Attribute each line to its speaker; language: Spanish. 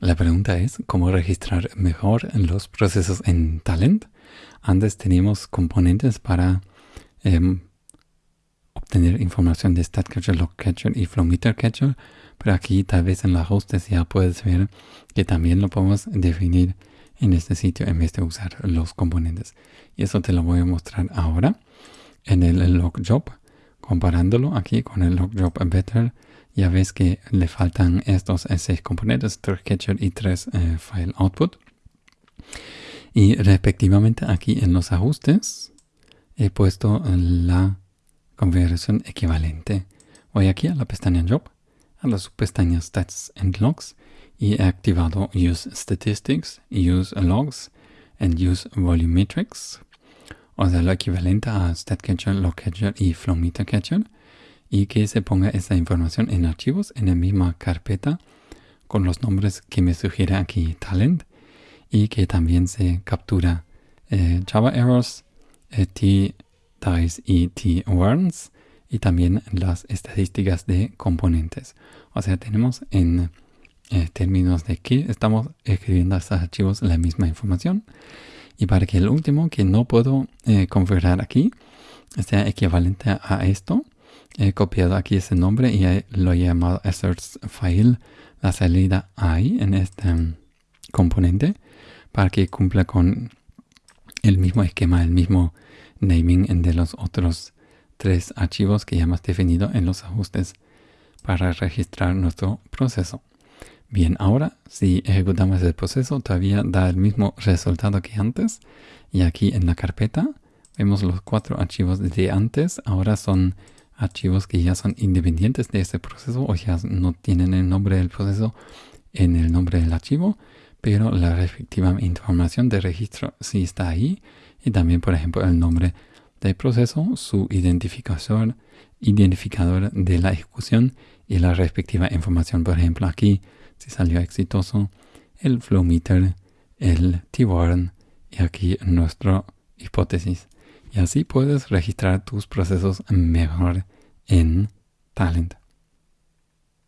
Speaker 1: La pregunta es cómo registrar mejor los procesos en Talent. Antes teníamos componentes para em, obtener información de StatCatcher, LogCatcher y FlowMeterCatcher, pero aquí tal vez en los ajustes ya puedes ver que también lo podemos definir en este sitio en vez de usar los componentes. Y eso te lo voy a mostrar ahora en el logjob. Comparándolo aquí con el logjob better, ya ves que le faltan estos seis componentes, tres catcher y tres eh, file output. Y respectivamente aquí en los ajustes he puesto la configuración equivalente. Voy aquí a la pestaña Job, a la subpestaña Stats and Logs y he activado Use Statistics, Use Logs and Use Volumetrics, o sea, lo equivalente a StatCatcher, LogCatcher y FlowMeterCatcher, y que se ponga esa información en archivos en la misma carpeta con los nombres que me sugiere aquí Talent y que también se captura eh, Java Errors, eh, T-Dice y T-Warns y también las estadísticas de componentes. O sea, tenemos en eh, términos de que estamos escribiendo a estos archivos la misma información. Y para que el último que no puedo eh, configurar aquí sea equivalente a esto, he copiado aquí ese nombre y lo he llamado asserts file, la salida ahí en este mm, componente para que cumpla con el mismo esquema, el mismo naming de los otros tres archivos que ya hemos definido en los ajustes para registrar nuestro proceso. Bien, ahora si ejecutamos el proceso todavía da el mismo resultado que antes y aquí en la carpeta vemos los cuatro archivos de antes, ahora son archivos que ya son independientes de este proceso o ya no tienen el nombre del proceso en el nombre del archivo, pero la respectiva información de registro sí está ahí y también por ejemplo el nombre del proceso, su identificador, identificador de la ejecución y la respectiva información. Por ejemplo, aquí si salió exitoso el flow meter, el T-warn y aquí nuestra hipótesis. Y así puedes registrar tus procesos mejor en Talent.